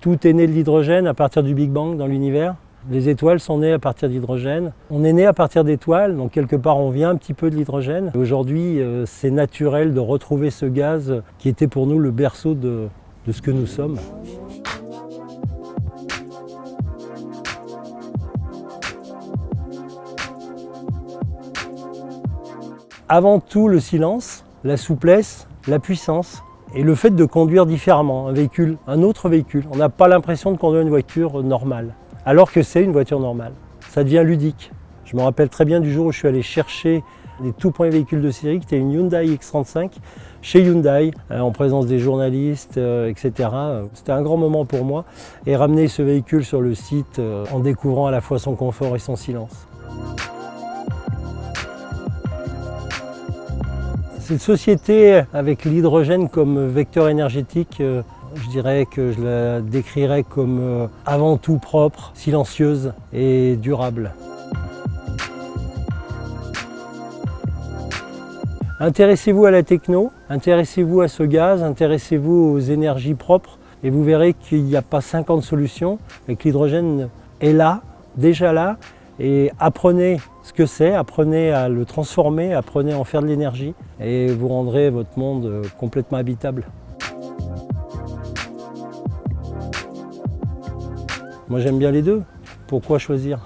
Tout est né de l'hydrogène à partir du Big Bang dans l'univers. Les étoiles sont nées à partir d'hydrogène. On est né à partir d'étoiles, donc quelque part on vient un petit peu de l'hydrogène. Aujourd'hui, euh, c'est naturel de retrouver ce gaz qui était pour nous le berceau de, de ce que nous sommes. Avant tout le silence, la souplesse, la puissance et le fait de conduire différemment un véhicule, un autre véhicule. On n'a pas l'impression de conduire une voiture normale, alors que c'est une voiture normale. Ça devient ludique. Je me rappelle très bien du jour où je suis allé chercher les tout premiers véhicules de série, qui était une Hyundai X35 chez Hyundai, euh, en présence des journalistes, euh, etc. C'était un grand moment pour moi et ramener ce véhicule sur le site euh, en découvrant à la fois son confort et son silence. Cette société avec l'hydrogène comme vecteur énergétique, euh, je dirais que je la décrirais comme euh, avant tout propre, silencieuse et durable. Intéressez-vous à la techno, intéressez-vous à ce gaz, intéressez-vous aux énergies propres et vous verrez qu'il n'y a pas 50 solutions et que l'hydrogène est là, déjà là, et apprenez ce que c'est, apprenez à le transformer, apprenez à en faire de l'énergie et vous rendrez votre monde euh, complètement habitable. Moi j'aime bien les deux, pourquoi choisir?